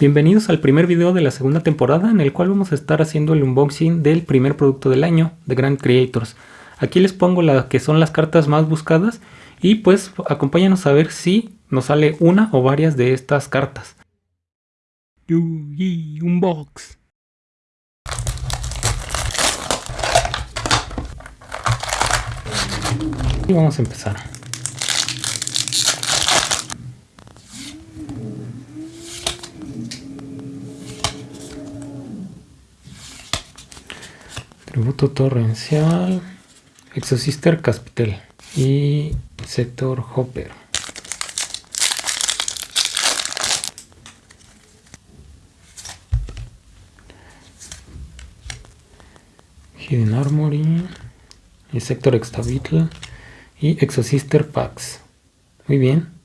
Bienvenidos al primer video de la segunda temporada en el cual vamos a estar haciendo el unboxing del primer producto del año de Grand Creators. Aquí les pongo las que son las cartas más buscadas y pues acompáñanos a ver si nos sale una o varias de estas cartas. Unbox. Y vamos a empezar. Tributo torrencial, Exosister Caspitel y Sector Hopper. Hidden Armory y Sector Extabitl y Exosister Packs. Muy bien.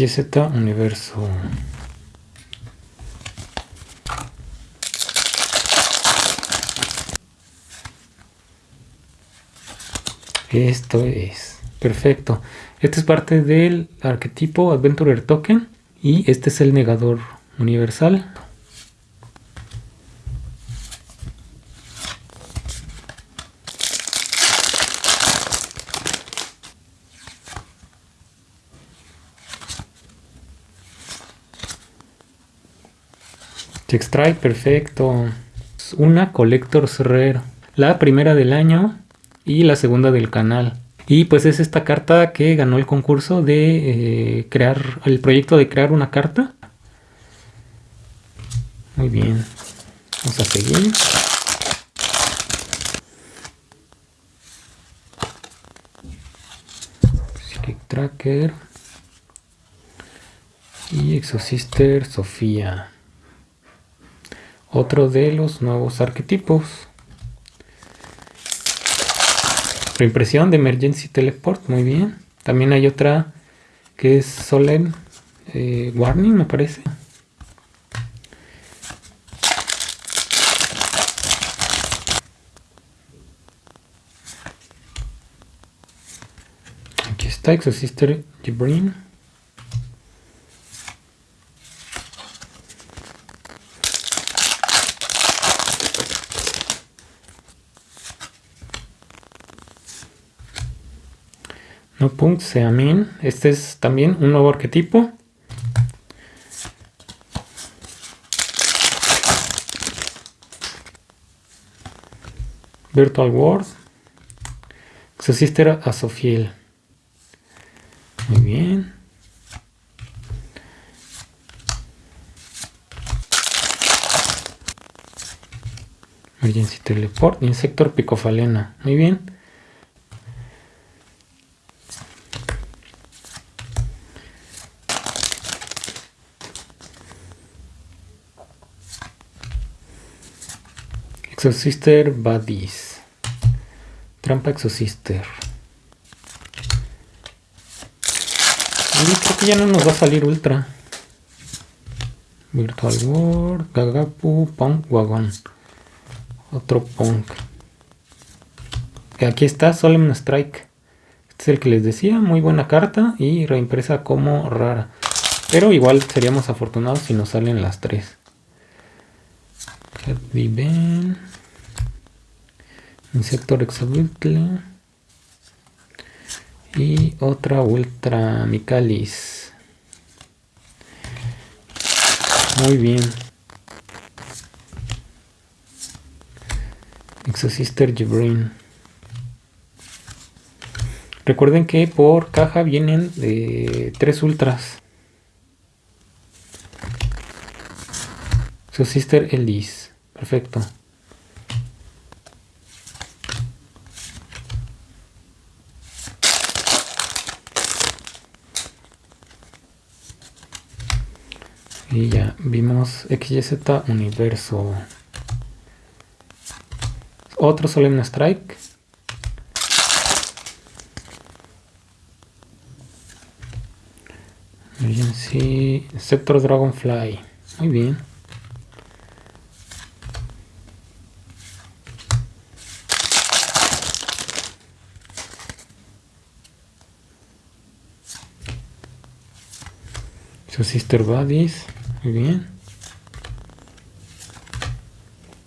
XYZ Universo. Esto es. Perfecto. Este es parte del arquetipo Adventurer Token. Y este es el negador universal. Extrae perfecto. Una Collector's Rare. La primera del año y la segunda del canal. Y pues es esta carta que ganó el concurso de eh, crear, el proyecto de crear una carta. Muy bien. Vamos a seguir. Tracker. Y Exosister Sofía otro de los nuevos arquetipos. Reimpresión de Emergency Teleport, muy bien. También hay otra que es Solemn eh, Warning, me parece. Aquí está Exosister Gibrin. No punkt Seamin. Este es también un nuevo arquetipo. Virtual World. Exosister Asofiel. Muy bien. Emergency Teleport. Insector Picofalena. Muy bien. Exosister Badis. Trampa Exosister. Y creo que ya no nos va a salir Ultra. Virtual World, Gagapu, Punk, Wagon. Otro Punk. Aquí está Solemn Strike. Este es el que les decía, muy buena carta y reimpresa como rara. Pero igual seríamos afortunados si nos salen las tres. Insector Exobitle y otra Ultra Micalis. Muy bien. Exosister Gibrin. Recuerden que por caja vienen de tres ultras. Exosister Elise. Perfecto. Y ya vimos XYZ universo. Otro solemne strike. Emergency Sector Dragonfly. Muy bien. Sister Bodies. Muy bien.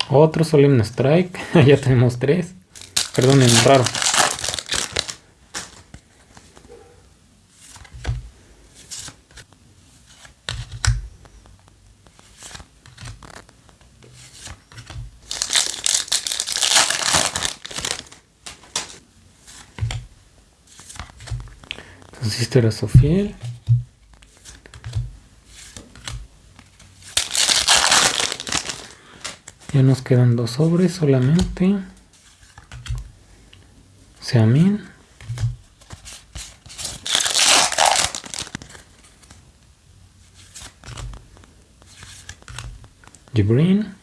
Otro Solemn Strike. ya tenemos tres. Perdonen, raro. Sister Sofiel. Nos quedan dos sobres solamente. Seamin. Jibrin.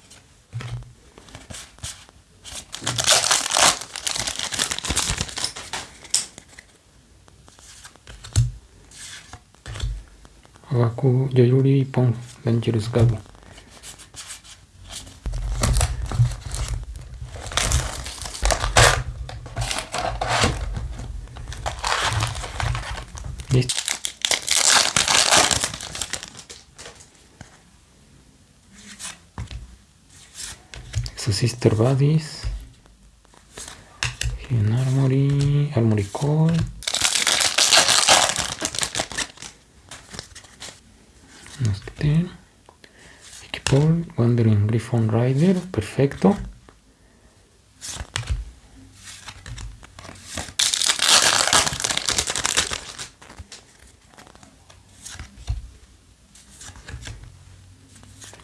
Waku Yoyuri Pong Dangerous Gabu. Listo. Su Sister Buddies. En Armory. Armory Call. Equipo Wandering Griffon Rider. Perfecto.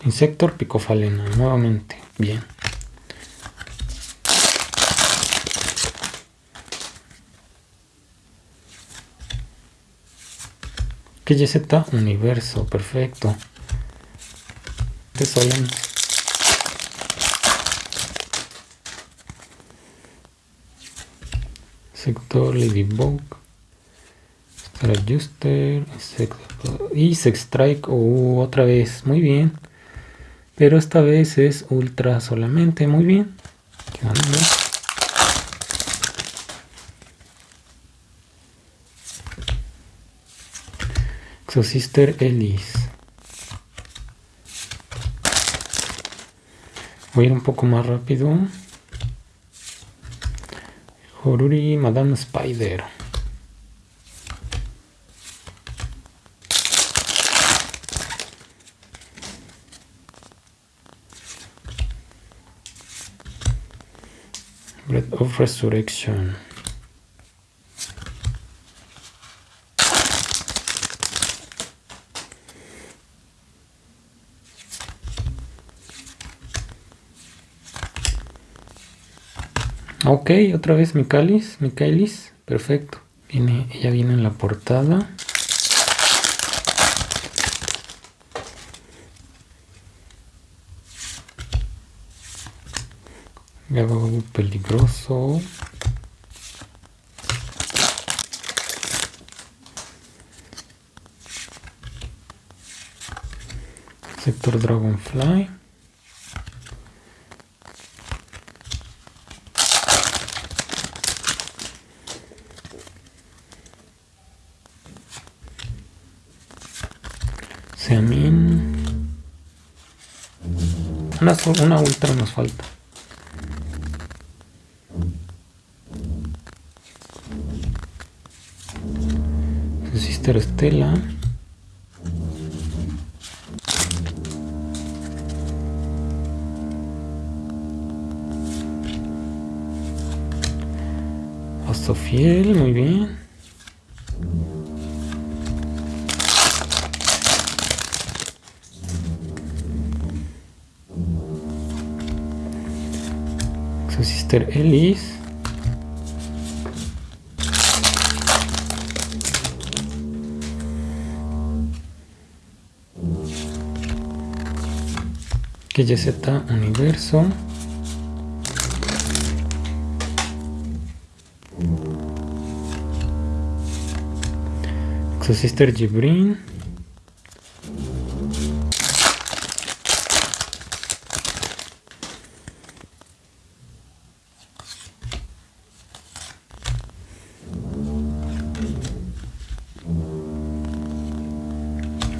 Insector Picofalena, nuevamente. Bien. QYZ Universo, perfecto. De Solen. Sector Ladybug. Star Adjuster. Y Sex Strike. Uh, otra vez. Muy bien. Pero esta vez es ultra solamente. Muy bien. Exosister Ellis. Voy a ir un poco más rápido. Horuri Madame Spider. Breath of Resurrection. Ok, otra vez Micaelis, Micaelis, perfecto. Viene, ella viene en la portada. Algo peligroso. Sector Dragonfly. Seamin. Una, una ultra nos falta. Sister Estela. Sofiel, muy bien. Su sister Ellis. Que ya está universo. Su sister Jibrin.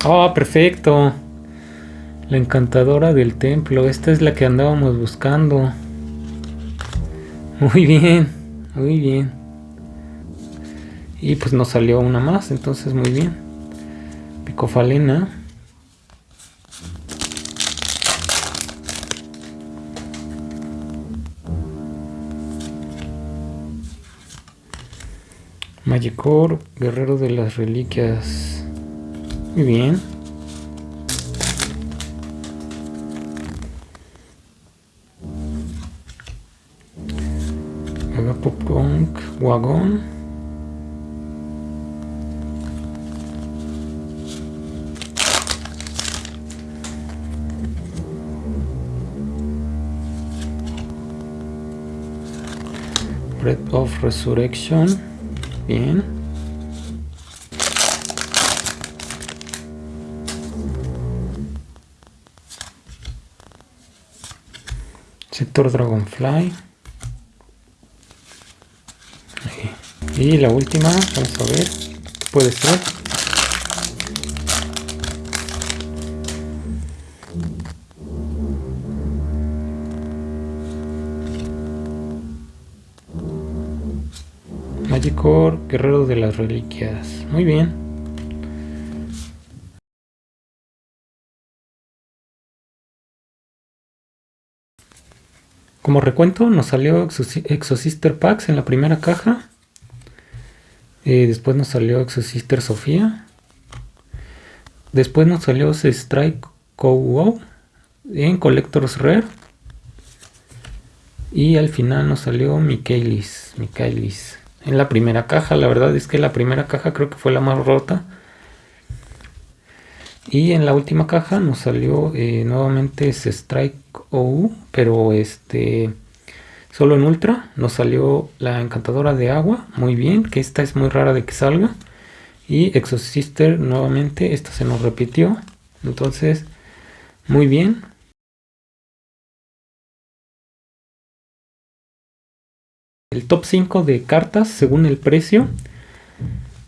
Oh, perfecto. La encantadora del templo. Esta es la que andábamos buscando. Muy bien, muy bien. Y pues nos salió una más, entonces muy bien. Picofalena. Magicor, guerrero de las reliquias. Muy bien. Wagon. Bread of Resurrection. Bien. Sector Dragonfly. Y la última, vamos a ver puede ser. Magicor, guerrero de las reliquias. Muy bien. Como recuento, nos salió Exosister Packs en la primera caja. Eh, después nos salió Exosister Sofía. Después nos salió Strike Co en Collector's Rare. Y al final nos salió Michaelis. Michaelis en la primera caja. La verdad es que la primera caja creo que fue la más rota. Y en la última caja nos salió eh, nuevamente Strike OU, pero este solo en Ultra nos salió la encantadora de agua, muy bien, que esta es muy rara de que salga. Y Exosister nuevamente, esta se nos repitió, entonces muy bien. el top 5 de cartas según el precio.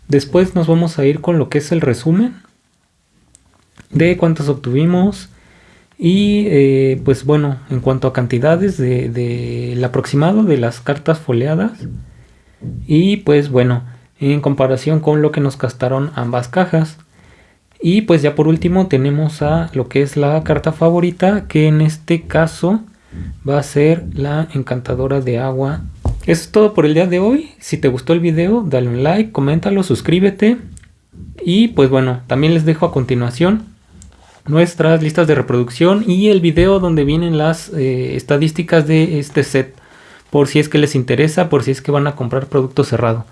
Después nos vamos a ir con lo que es el resumen de cuántas obtuvimos. Y eh, pues bueno, en cuanto a cantidades del de, aproximado de las cartas foliadas. Y pues bueno, en comparación con lo que nos gastaron ambas cajas. Y pues ya por último tenemos a lo que es la carta favorita, que en este caso va a ser la encantadora de agua eso es todo por el día de hoy. Si te gustó el video, dale un like, coméntalo, suscríbete. Y pues bueno, también les dejo a continuación nuestras listas de reproducción y el video donde vienen las eh, estadísticas de este set. Por si es que les interesa, por si es que van a comprar producto cerrado.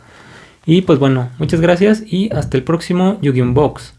Y pues bueno, muchas gracias y hasta el próximo Yu-Gi-Oh!